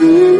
Mm-hmm.